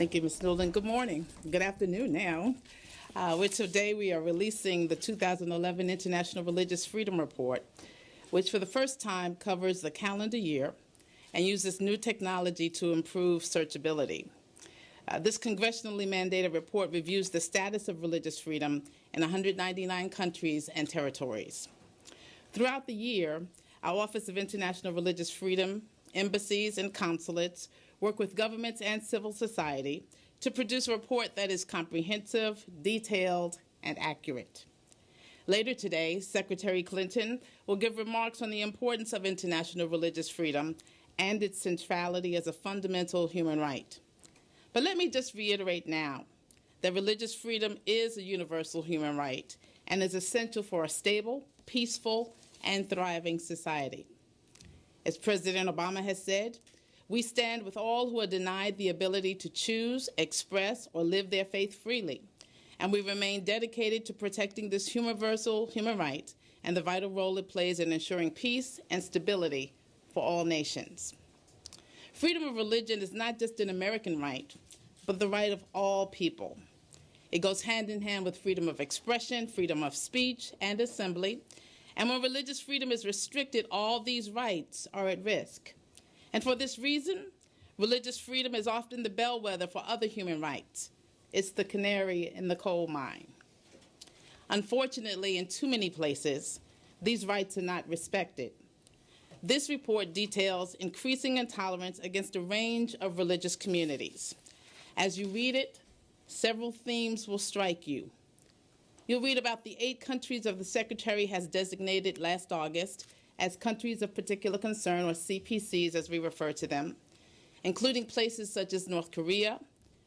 Thank you, Ms. Newland. Good morning. Good afternoon now. Uh, which today we are releasing the 2011 International Religious Freedom Report, which for the first time covers the calendar year and uses new technology to improve searchability. Uh, this congressionally mandated report reviews the status of religious freedom in 199 countries and territories. Throughout the year, our Office of International Religious Freedom, embassies, and consulates work with governments and civil society to produce a report that is comprehensive, detailed, and accurate. Later today, Secretary Clinton will give remarks on the importance of international religious freedom and its centrality as a fundamental human right. But let me just reiterate now that religious freedom is a universal human right and is essential for a stable, peaceful, and thriving society. As President Obama has said, we stand with all who are denied the ability to choose, express, or live their faith freely. And we remain dedicated to protecting this universal human right and the vital role it plays in ensuring peace and stability for all nations. Freedom of religion is not just an American right, but the right of all people. It goes hand in hand with freedom of expression, freedom of speech and assembly. And when religious freedom is restricted, all these rights are at risk. And for this reason, religious freedom is often the bellwether for other human rights. It's the canary in the coal mine. Unfortunately, in too many places, these rights are not respected. This report details increasing intolerance against a range of religious communities. As you read it, several themes will strike you. You'll read about the eight countries of the Secretary has designated last August as countries of particular concern, or CPCs as we refer to them, including places such as North Korea,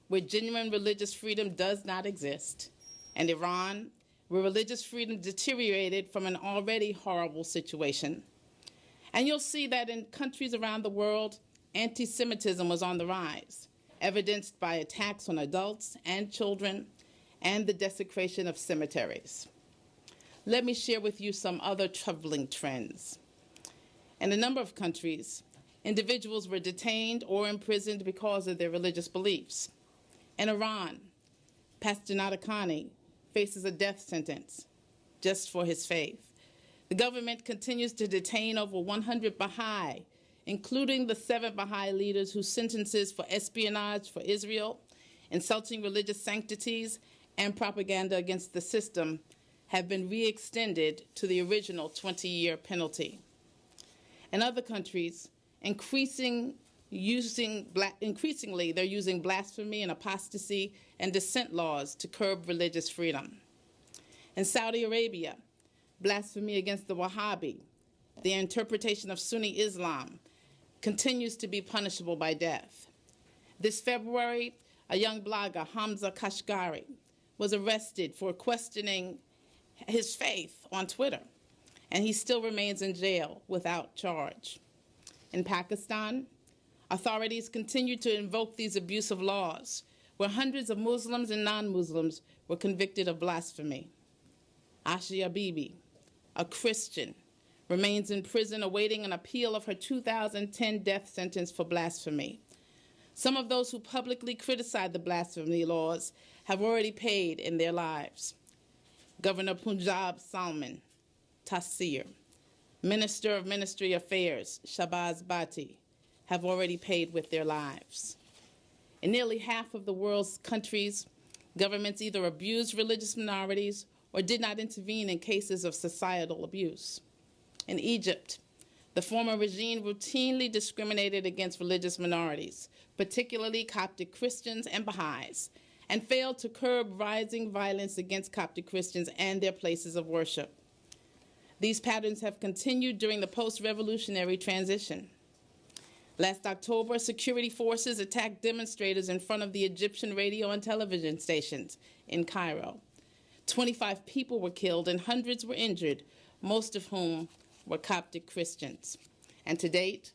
where genuine religious freedom does not exist, and Iran, where religious freedom deteriorated from an already horrible situation. And you'll see that in countries around the world, anti Semitism was on the rise, evidenced by attacks on adults and children and the desecration of cemeteries. Let me share with you some other troubling trends. In a number of countries, individuals were detained or imprisoned because of their religious beliefs. In Iran, Pastor Nadarkhani faces a death sentence just for his faith. The government continues to detain over 100 Baha'i, including the seven Baha'i leaders whose sentences for espionage for Israel, insulting religious sanctities, and propaganda against the system have been re extended to the original 20 year penalty. In other countries, increasing using increasingly they're using blasphemy and apostasy and dissent laws to curb religious freedom. In Saudi Arabia, blasphemy against the Wahhabi, the interpretation of Sunni Islam, continues to be punishable by death. This February, a young blogger, Hamza Kashgari, was arrested for questioning his faith on Twitter and he still remains in jail without charge. In Pakistan, authorities continue to invoke these abusive laws, where hundreds of Muslims and non Muslims were convicted of blasphemy. Asia Bibi, a Christian, remains in prison awaiting an appeal of her 2010 death sentence for blasphemy. Some of those who publicly criticized the blasphemy laws have already paid in their lives. Governor Punjab Salman Taseer, Minister of Ministry Affairs, Shahbaz Bhatti, have already paid with their lives. In nearly half of the world's countries, governments either abused religious minorities or did not intervene in cases of societal abuse. In Egypt, the former regime routinely discriminated against religious minorities, particularly Coptic Christians and Baha'is, and failed to curb rising violence against Coptic Christians and their places of worship. These patterns have continued during the post revolutionary transition. Last October, security forces attacked demonstrators in front of the Egyptian radio and television stations in Cairo. 25 people were killed and hundreds were injured, most of whom were Coptic Christians. And to date,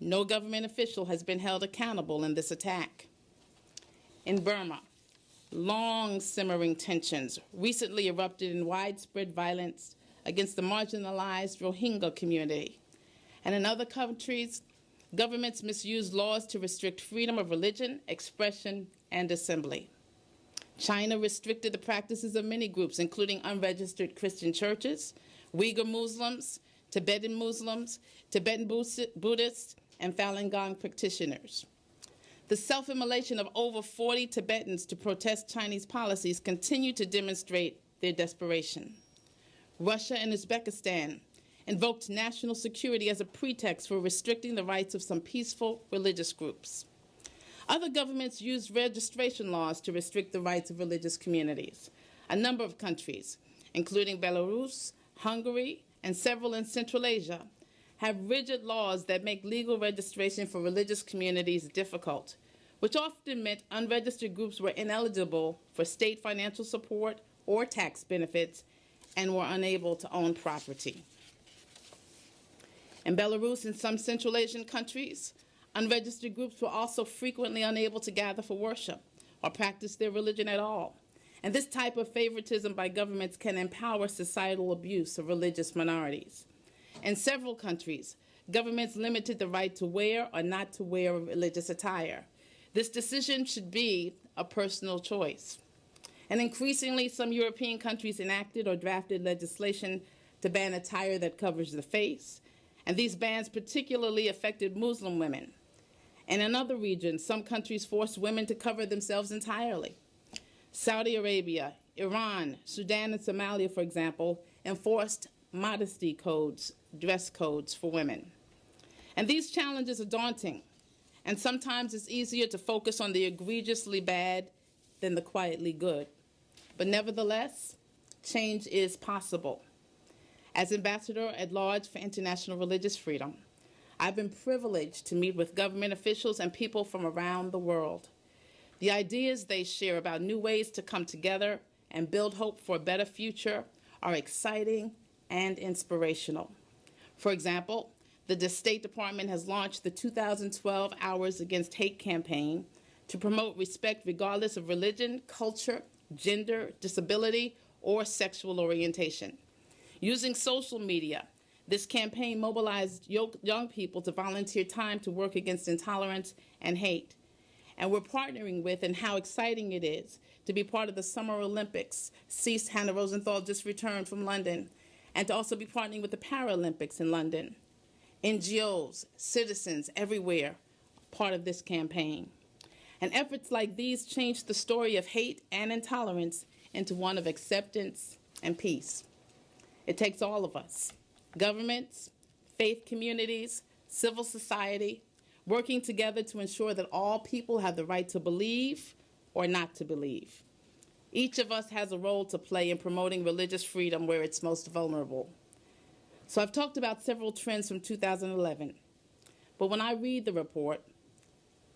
no government official has been held accountable in this attack. In Burma, long simmering tensions recently erupted in widespread violence against the marginalized Rohingya community. And in other countries, Governments misuse laws to restrict freedom of religion, expression, and assembly. China restricted the practices of many groups, including unregistered Christian churches, Uyghur Muslims, Tibetan Muslims, Tibetan Buddhists, and Falun Gong practitioners. The self immolation of over 40 Tibetans to protest Chinese policies continue to demonstrate their desperation. Russia and Uzbekistan invoked national security as a pretext for restricting the rights of some peaceful religious groups. Other governments used registration laws to restrict the rights of religious communities. A number of countries, including Belarus, Hungary, and several in Central Asia, have rigid laws that make legal registration for religious communities difficult, which often meant unregistered groups were ineligible for state financial support or tax benefits and were unable to own property. In Belarus and some Central Asian countries, unregistered groups were also frequently unable to gather for worship or practice their religion at all. And this type of favoritism by governments can empower societal abuse of religious minorities. In several countries, governments limited the right to wear or not to wear religious attire. This decision should be a personal choice. And increasingly, some European countries enacted or drafted legislation to ban attire that covers the face, and these bans particularly affected Muslim women. And in other regions, some countries forced women to cover themselves entirely. Saudi Arabia, Iran, Sudan, and Somalia, for example, enforced modesty codes, dress codes for women. And these challenges are daunting, and sometimes it's easier to focus on the egregiously bad than the quietly good. But nevertheless, change is possible. As Ambassador at Large for International Religious Freedom, I've been privileged to meet with government officials and people from around the world. The ideas they share about new ways to come together and build hope for a better future are exciting and inspirational. For example, the State Department has launched the 2012 Hours Against Hate campaign to promote respect regardless of religion, culture, gender, disability, or sexual orientation. Using social media, this campaign mobilized young people to volunteer time to work against intolerance and hate and we're partnering with, and how exciting it is to be part of the Summer Olympics. Cease Hannah Rosenthal just returned from London, and to also be partnering with the Paralympics in London. NGOs, citizens everywhere, part of this campaign. And efforts like these change the story of hate and intolerance into one of acceptance and peace. It takes all of us governments, faith communities, civil society, working together to ensure that all people have the right to believe or not to believe. Each of us has a role to play in promoting religious freedom where it's most vulnerable. So I've talked about several trends from 2011, but when I read the report,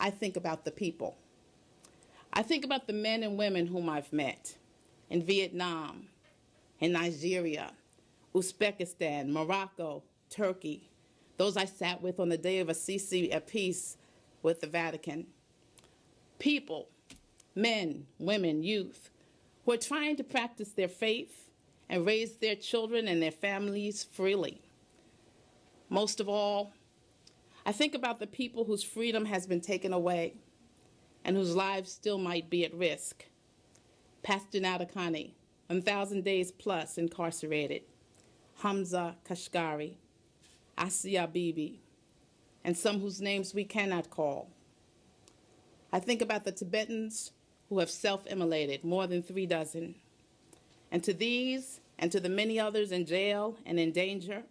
I think about the people. I think about the men and women whom I've met in Vietnam, in Nigeria, Uzbekistan, Morocco, Turkey, those I sat with on the day of Assisi at peace with the Vatican. People, men, women, youth, who are trying to practice their faith and raise their children and their families freely. Most of all, I think about the people whose freedom has been taken away and whose lives still might be at risk. Pastor Nadarkhani, 1,000 days plus incarcerated. Hamza Kashgari, Asia Bibi, and some whose names we cannot call. I think about the Tibetans who have self-immolated, more than three dozen. And to these, and to the many others in jail and in danger,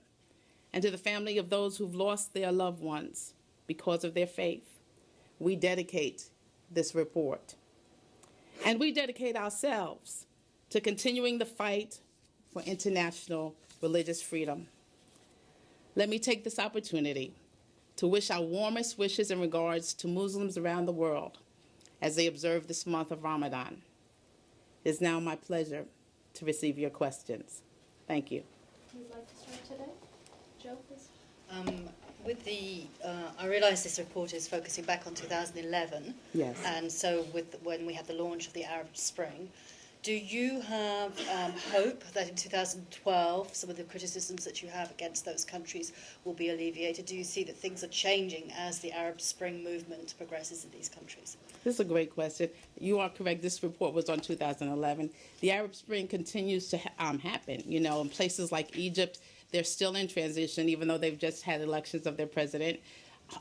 and to the family of those who've lost their loved ones because of their faith, we dedicate this report. And we dedicate ourselves to continuing the fight for international religious freedom. Let me take this opportunity to wish our warmest wishes and regards to Muslims around the world as they observe this month of Ramadan. It is now my pleasure to receive your questions. Thank you. Who'd like to start today? Joe, please. Um, with the, uh, I realise this report is focusing back on 2011. Yes. And so with when we had the launch of the Arab Spring, Do you have um, hope that in 2012 some of the criticisms that you have against those countries will be alleviated? Do you see that things are changing as the Arab Spring movement progresses in these countries? This is a great question. You are correct. This report was on 2011. The Arab Spring continues to ha- um, happen. You know, in places like Egypt, they're still in transition, even though they've just had elections of their president.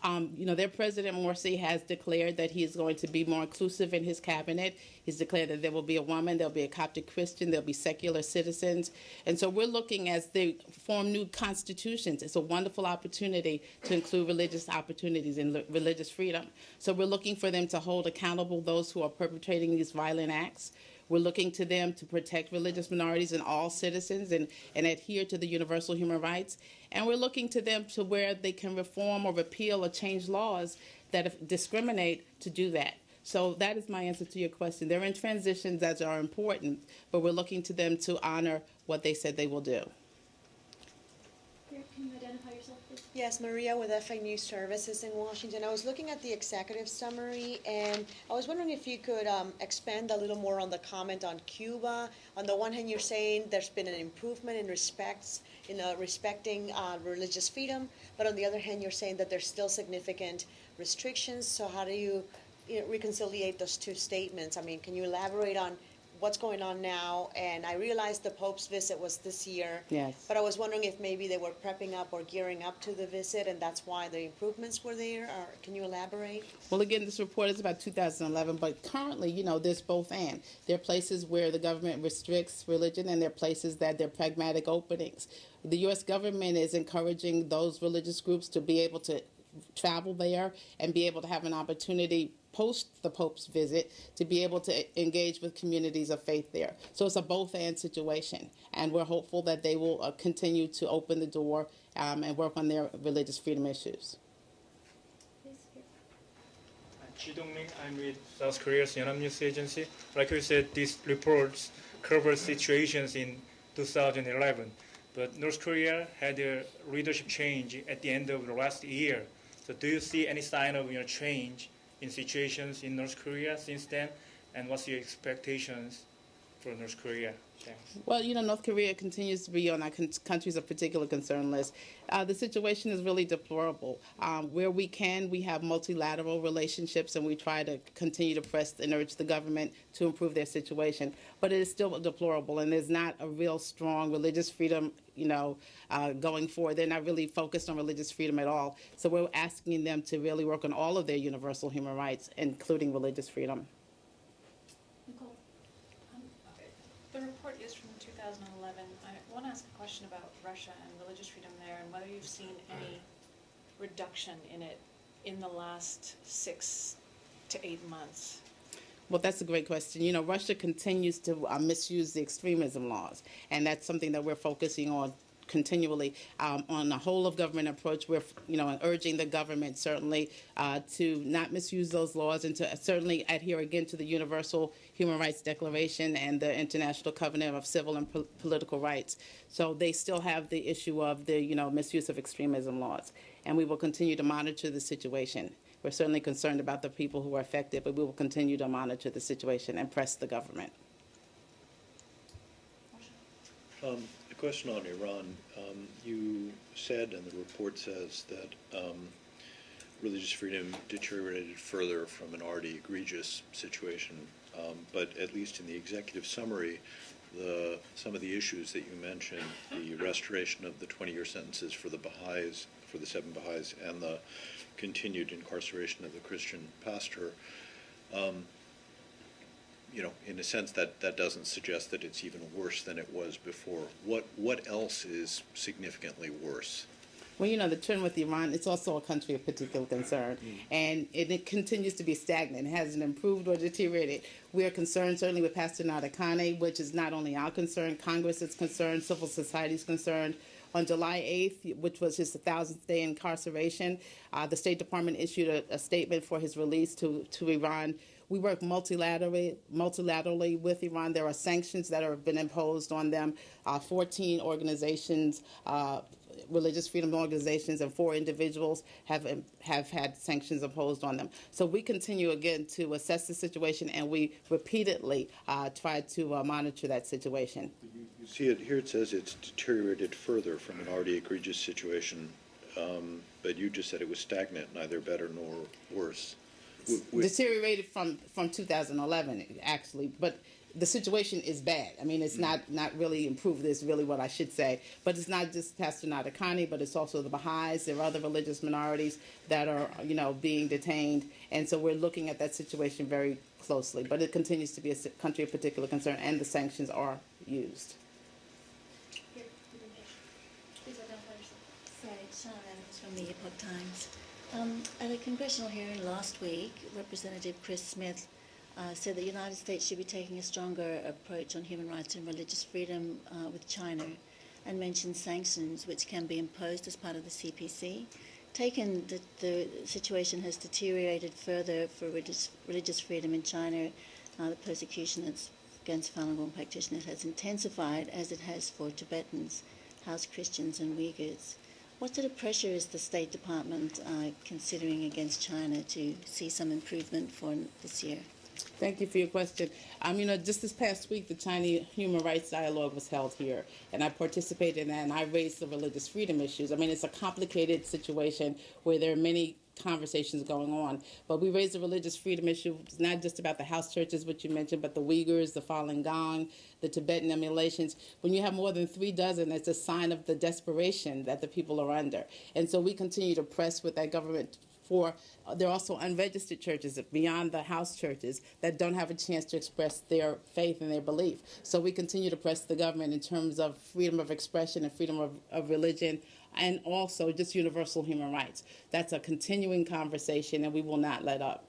Um, you know, their president Morsi has declared that he is going to be more inclusive in his cabinet. He's declared that there will be a woman, there'll be a Coptic Christian, there'll be secular citizens, and so we're looking as they form new constitutions. It's a wonderful opportunity to include religious opportunities and li- religious freedom. So we're looking for them to hold accountable those who are perpetrating these violent acts. We're looking to them to protect religious minorities and all citizens and, and adhere to the universal human rights. And we're looking to them to where they can reform or repeal or change laws that discriminate to do that. So that is my answer to your question. They're in transitions that are important, but we're looking to them to honor what they said they will do. Here, can you identify yourself, please? Yes, Maria with EFE News Services in Washington. I was looking at the executive summary, and I was wondering if you could um, expand a little more on the comment on Cuba. On the one hand, you're saying there's been an improvement in respects in uh, respecting uh, religious freedom, but on the other hand, you're saying that there's still significant restrictions. So how do you, you know, reconciliate those two statements? I mean, can you elaborate on what's going on now? And I realized the Pope's visit was this year. Yes. But I was wondering if maybe they were prepping up or gearing up to the visit, and that's why the improvements were there. Or can you elaborate? Well, again, this report is about 2011, but currently, you know, there's both and. There are places where the government restricts religion, and there are places that they're pragmatic openings. The U.S. government is encouraging those religious groups to be able to travel there and be able to have an opportunity post the Pope's visit to be able to engage with communities of faith there. So it's a both and situation, and we're hopeful that they will uh, continue to open the door um, and work on their religious freedom issues. Ji Dongmin, I'm with South Korea's Yonhap News Agency. Like you said, these reports cover situations in 2011, but North Korea had a leadership change at the end of the last year. So, do you see any sign of you know, change in situations in North Korea since then? And what's your expectations for North Korea? Well, you know, North Korea continues to be on our countries of particular concern list. Uh, the situation is really deplorable. Um, where we can, we have multilateral relationships, and we try to continue to press and urge the government to improve their situation. But it is still deplorable, and there's not a real strong religious freedom, you know, uh, going forward. They're not really focused on religious freedom at all. So we're asking them to really work on all of their universal human rights, including religious freedom. Nicole. Um, The report is from 2011. I want to ask a question about Russia and religious freedom there and whether you've seen any reduction in it in the last six to eight months. Well, that's a great question. You know, Russia continues to uh, misuse the extremism laws, and that's something that we're focusing on continually um, on a whole of government approach. We're, you know, urging the government certainly uh, to not misuse those laws and to certainly adhere again to the Universal Human Rights Declaration and the International Covenant of Civil and Pol- Political Rights. So they still have the issue of the, you know, misuse of extremism laws, and we will continue to monitor the situation. We're certainly concerned about the people who are affected, but we will continue to monitor the situation and press the government. Um, question on Iran. Um, you said, and the report says, that um, religious freedom deteriorated further from an already egregious situation. Um, but at least in the executive summary, the, some of the issues that you mentioned, the restoration of the 20-year sentences for the Baha'is, for the seven Baha'is, and the continued incarceration of the Christian pastor, um, you know, in a sense, that, that doesn't suggest that it's even worse than it was before. What what else is significantly worse? Well, you know, the trend with Iran, it's also a country of particular concern, and it, it continues to be stagnant. It hasn't improved or deteriorated. We are concerned certainly with Pastor Nadarkhani, which is not only our concern, Congress is concerned, civil society is concerned. On July 8th, which was his 1,000th day incarceration, uh, the State Department issued a, a statement for his release to, to Iran. We work multilaterally, multilaterally with Iran. There are sanctions that have been imposed on them. Uh, 14 organizations uh, religious freedom organizations and four individuals have have had sanctions imposed on them. So we continue again to assess the situation, and we repeatedly uh, try to uh, monitor that situation. You see it, here it says it's deteriorated further from an already egregious situation, um, but you just said it was stagnant, neither better nor worse. W- w- Deteriorated from from 2011, actually, but the situation is bad. I mean, it's mm. not not really improved. Is really what I should say. But it's not just Pastor Nadarkhani, but it's also the Baha'is. There are other religious minorities that are you know being detained, and so we're looking at that situation very closely. But it continues to be a country of particular concern, and the sanctions are used. Here, you've been patient. Please identify yourself. Right, Sean Adams from the Epoch Times. Um, at a congressional hearing last week, Representative Chris Smith uh, said that the United States should be taking a stronger approach on human rights and religious freedom uh, with China and mentioned sanctions which can be imposed as part of the CPC. Taken that the situation has deteriorated further for religious, religious freedom in China, uh, the persecution against Falun Gong practitioners has intensified as it has for Tibetans, House Christians, and Uyghurs. What sort of pressure is the State Department uh, considering against China to see some improvement for this year? Thank you for your question. Um, you know, just this past week, the Chinese Human Rights Dialogue was held here, and I participated in that, and I raised the religious freedom issues. I mean, it's a complicated situation where there are many conversations going on, but we raised the religious freedom issue. It's not just about the house churches, which you mentioned, but the Uyghurs, the Falun Gong, the Tibetan immolations. When you have more than three dozen, it's a sign of the desperation that the people are under. And so we continue to press with that government for uh, there are also unregistered churches beyond the house churches that don't have a chance to express their faith and their belief. So we continue to press the government in terms of freedom of expression and freedom of, of religion and also just universal human rights. That's a continuing conversation and we will not let up.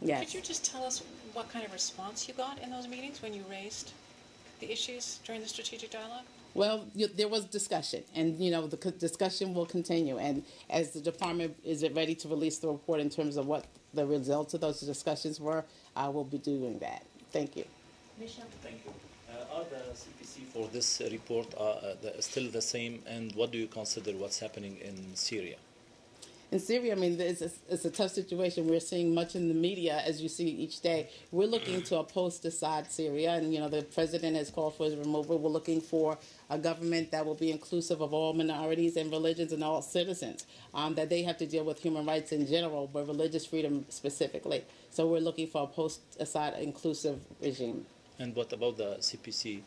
Yes. Could you just tell us what kind of response you got in those meetings when you raised the issues during the strategic dialogue? Well, y- there was discussion, and you know the co- discussion will continue. And as the department is it ready to release the report in terms of what the results of those discussions were, I will be doing that. Thank you. Michelle. Thank you. Uh, Are the CPC for this report uh, uh, the- still the same, and what do you consider what's happening in Syria? In Syria, I mean, it's a, it's a tough situation. We're seeing much in the media as you see each day. We're looking to a post-Assad Syria, and you know the president has called for his removal. We're looking for a government that will be inclusive of all minorities and religions and all citizens. Um, that they have to deal with human rights in general, but religious freedom specifically. So we're looking for a post-Assad inclusive regime. And what about the CPC?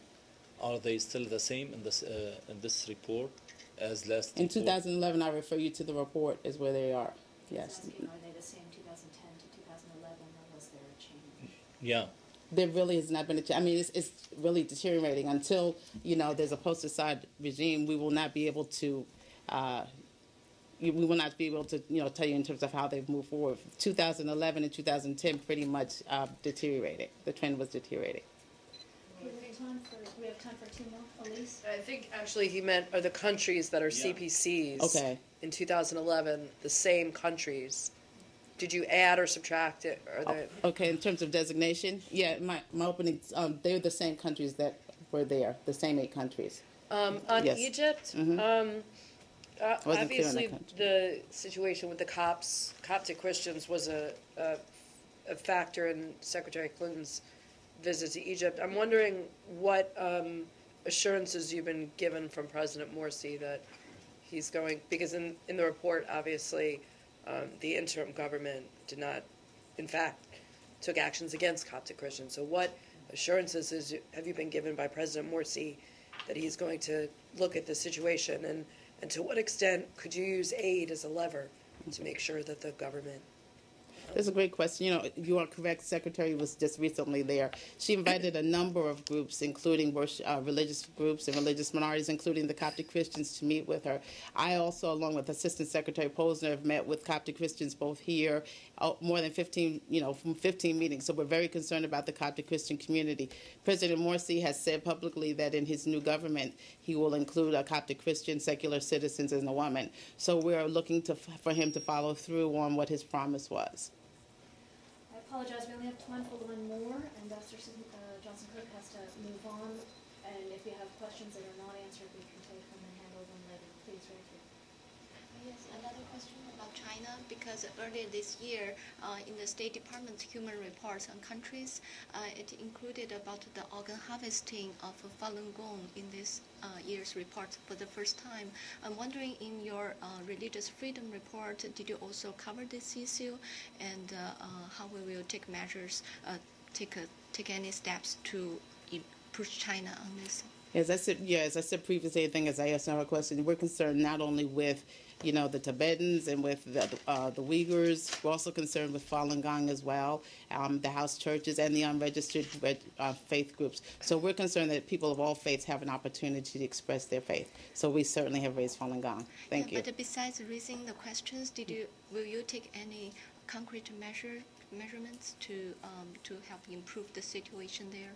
Are they still the same in this uh, in this report as last In report? 2011, I refer you to the report is where they are. Yes. Are they the same 2010 to 2011, or was there a change? Yeah. there really has not been a change. I mean, it's, it's really deteriorating. Until you know there's a post-Assad regime, we will not be able to. Uh, you- we will not be able to, you know, tell you in terms of how they've moved forward. 2011 and 2010 pretty much uh, deteriorated. The trend was deteriorating. We time for, we have time for two more. Elise? I think actually he meant are the countries that are Yeah. CPCs Okay. in 2011 the same countries. Did you add or subtract it? Are they, Okay, in terms of designation, yeah, my my opening, um, they're the same countries that were there, the same eight countries. um, on Yes. Egypt, Mhm. um, uh, clear on obviously country. the situation with the Copts, Coptic Christians was a, a, a factor in Secretary Clinton's visit to Egypt. I'm wondering what um, assurances you've been given from President Morsi that he's going, because in, in the report, obviously, um, the interim government did not, in fact, took actions against Coptic Christians. So what assurances is, have you been given by President Morsi that he's going to look at the situation? And, and to what extent could you use aid as a lever to make sure that the government That's a great question. You know, you are correct. Secretary was just recently there. She invited a number of groups, including worship, uh, religious groups and religious minorities, including the Coptic Christians, to meet with her. I also, along with Assistant Secretary Posner, have met with Coptic Christians both here, uh, more than 15, you know, from 15 meetings. So we're very concerned about the Coptic Christian community. President Morsi has said publicly that in his new government, he will include a Coptic Christian, secular citizens, and a woman. So we're looking to, for him to follow through on what his promise was. Apologize, we only have time for one more, and Dr. Uh, Johnson Cook has to move on. And if you have questions that are not answered, we can take them and hand Yes, another question about China, because earlier this year, uh, in the State Department's human reports on countries, uh, it included about the organ harvesting of Falun Gong in this uh, year's report for the first time. I'm wondering, in your uh, religious freedom report, did you also cover this issue, and uh, uh, how we will take measures, take a, take any steps to push China on this? As I said, yeah, as I said previously, I think as I asked our question, we're concerned not only with, you know, the Tibetans and with the, uh, the Uyghurs, we're also concerned with Falun Gong as well, um, the house churches and the unregistered uh, faith groups. So we're concerned that people of all faiths have an opportunity to express their faith. So we certainly have raised Falun Gong. Thank Yeah, you. But besides raising the questions, did you will you take any concrete measure measurements to um, to help improve the situation there?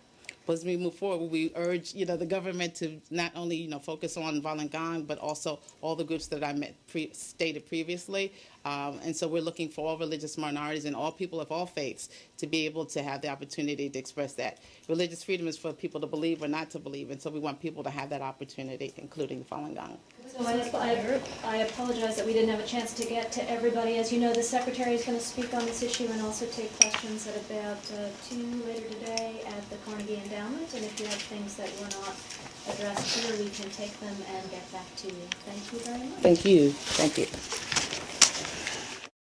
As we move forward, we urge you know the government to not only you know focus on Falun Gong, but also all the groups that I met pre- stated previously. Um, and so we're looking for all religious minorities and all people of all faiths to be able to have the opportunity to express that. Religious freedom is for people to believe or not to believe, and so we want people to have that opportunity, including Falun Gong. So I, I, apologize that we didn't have a chance to get to everybody. As you know, the secretary is going to speak on this issue and also take questions at about uh, two later today at the Carnegie Endowment. And if you have things that were not addressed here, we can take them and get back to you. Thank you very much. Thank you. Thank you.